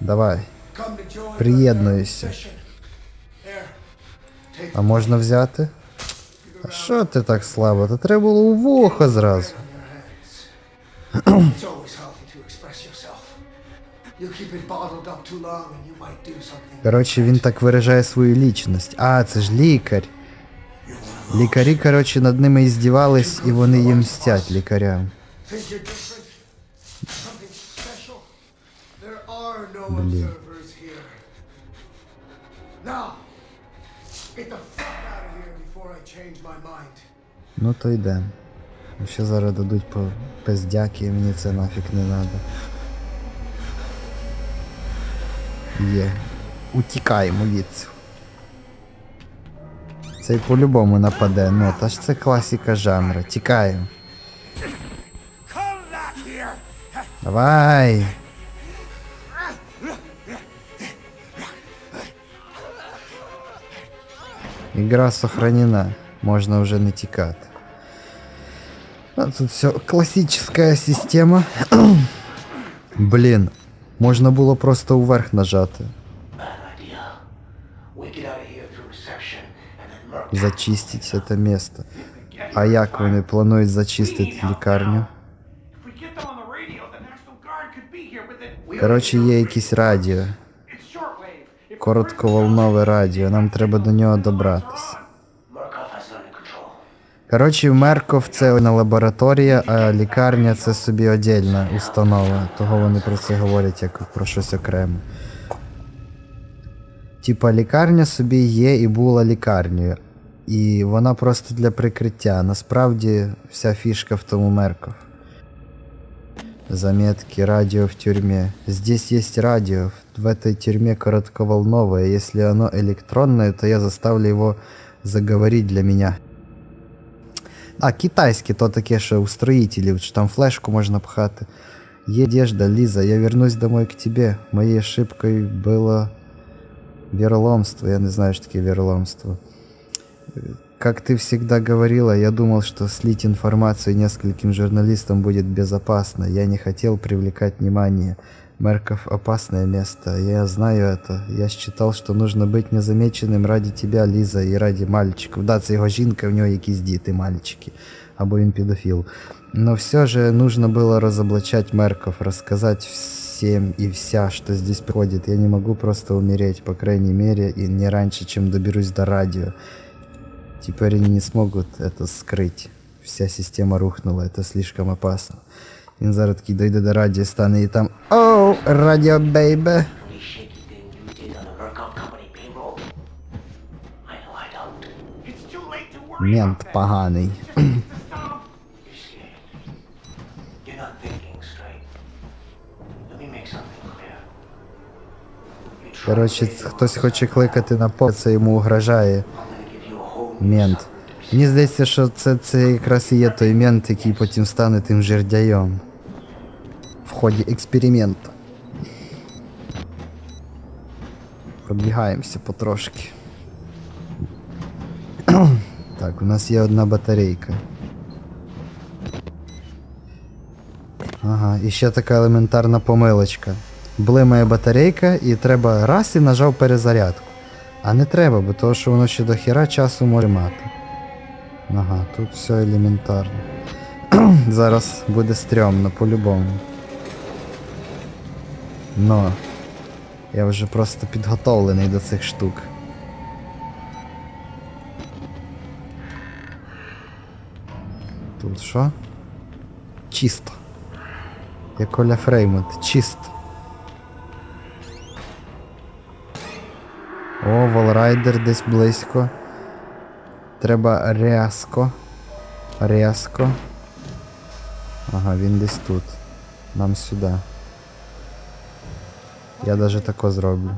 Давай. Come to join Приєднуюся. my mission. Here, take А можна взяти? А що ти так слабо? Та треба було у вухо зразу. on your hands. it's always healthy to express yourself. You keep it bottled up too long and you might do something. Коротше, він так виражає свою лічність. А, це ж лікар. Лікарі, коротше, над ними і здівались, і вони їм мстять лікарям. Mind. Ну то йдем. Ще зараз дадуть по пиздяки, мені це нафіг не надо. Є. Утікаємо відсю. Цей по-любому нападе, ну та ж це класика жанру. Тікаємо. Давай. Игра сохранена. Можно уже не тікати. А тут все классическая система. Блін, можна було просто вверх нажати. idea. We get out of here through reception and then Merc Зачистить це место. А як вони планують зачистити лікарню? If we get them on the radio, the National Guard could be here with it. Коротше, є якесь радіо. Коротковолнове радіо. Нам треба до нього добратися. Коротше, Мерков це одна лабораторія, а лікарня це собі отдельна установа. Того вони про це говорять як про щось окреме. Типа лікарня собі є і була лікарнею. І вона просто для прикриття. Насправді вся фішка в тому Мерков. Заметки, радио в тюрьме. Здесь есть радио. В этой тюрьме коротковолновое. Если оно электронное, то я заставлю его заговорить для меня. А, китайське, то таке, що у строїтелів, що там флешку можна пхати. Є одежда, Лиза, я вернусь домой к тебе. Моей ошибкой было вероломство. Я не знаю, что такое вероломство. Как ты всегда говорила, я думал, что слить информацию нескольким журналистам будет безопасно. Я не хотел привлекать внимание. Мерков – опасное место. Я знаю это. Я считал, что нужно быть незамеченным ради тебя, Лиза, і ради мальчиків. Да, це його жінка, в нього якісь діти, мальчики. Або він педофил. Но все же нужно было разоблачать Мерков, рассказать всем и вся, что здесь происходит. Я не могу просто умереть, по крайней мере, и не раньше, чем доберусь до радио. Теперь они не смогут это скрыть. Вся система рухнула, это слишком опасно. Він зараз такий дойде до радіо, стане і там Оу, радіо бейбе. Any shaky thing you did on the Murkoff Company payroll? I know I don't. It's too late to worry Мент about that. поганий. Just needs to stop. You're scared. You're not thinking straight. Let me make something clear. You try Коротше, to say хтось хоче кликати на по, це йому угрожає мент. Мені здається, що це, це якраз і є той мент, який потім стане тим жердяєм. В ході експерименту. Пробігаємося потрошки. так, у нас є одна батарейка. Ага, і ще така елементарна помилочка. Блимає батарейка і треба раз і нажав перезарядку. А не треба, бо того, що воно ще до хіра часу може мати. Ага, тут все елементарно. Зараз буде стрьомно по-любому. Но я вже просто підготовлений до цих штук. Тут що? Чисто. Як Оля Фреймут, чисто. Волрайдер десь близько. Треба рязко. Рязко. Ага, він десь тут. Нам сюди. Я даже тако зроблю.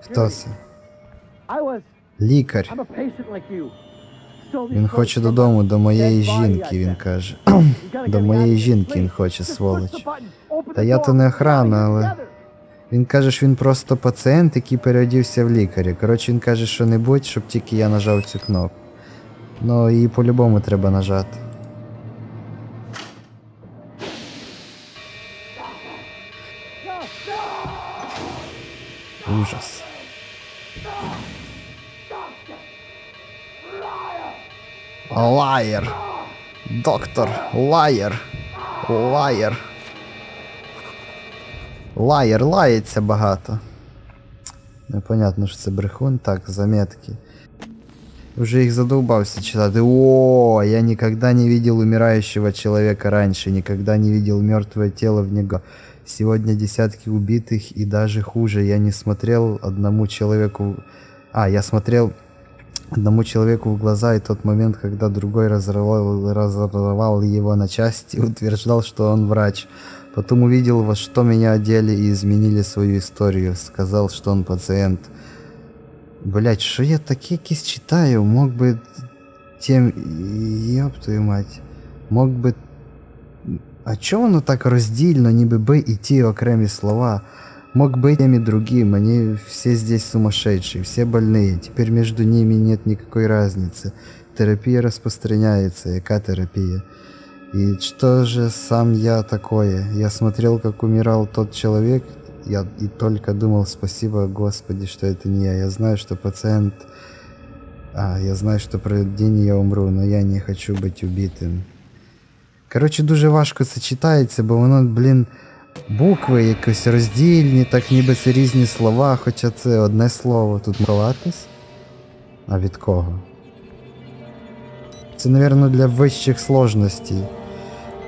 Хто це? Лікар. Він хоче додому, до моєї жінки, він каже. До моєї жінки він хоче, сволоч. Та я то не охрана, але. Він каже, що він просто пацієнт, який переодівся в лікаря. Коротше, він каже, що не будь, щоб тільки я нажав цю кнопку. Ну, її по-любому треба нажати. Ужас. Лаєр. Доктор, лаєр. Лаєр. Лаєр лається багато. Непонятно, що це брехун. Так, заметки. Уже их задолбался читать. О, я никогда не видел умирающего человека раньше, никогда не видел мертвое тело в него. Сегодня десятки убитых и даже хуже. Я не смотрел одному человеку... А, я смотрел одному человеку в глаза, и тот момент, когда другой разорвал, разорвал его на части, утверждал, что он врач. Потом увидел, во что меня одели и изменили свою историю. Сказал, что он пациент. Блять, що я таке якісь читаю? Мог би тем. Йоп твою мать. Мог би. А чого воно так роздільно, ніби би і ті окремі слова? Мог быть тем и другим, они все здесь сумасшедшие, все больные, теперь между ними нет никакой разницы. Терапия распространяется, яка терапия? И что же сам я такое? Я смотрел, как умирал тот человек, я и только думал, спасибо Господи, что это не я. Я знаю, что пациент... А, я знаю, что про день я умру, но я не хочу быть убитим. Коротше, дуже важко це читається, бо воно, блін, букви якось роздільні, так ніби це різні слова, хоча це одне слово. Тут ховатись? А від кого? Це, мабуть, для вищих сложностей.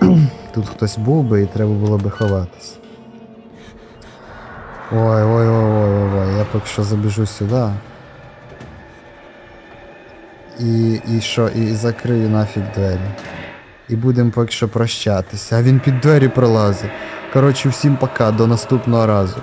Тут хтось був би і треба було би ховатись. Ой, ой, ой, ой, ой, ой, я поки що забіжу сюди. І, і що, і закрию нафіг двері. І будемо поки що прощатися. А він під двері пролазить. Коротше, всім пока, до наступного разу.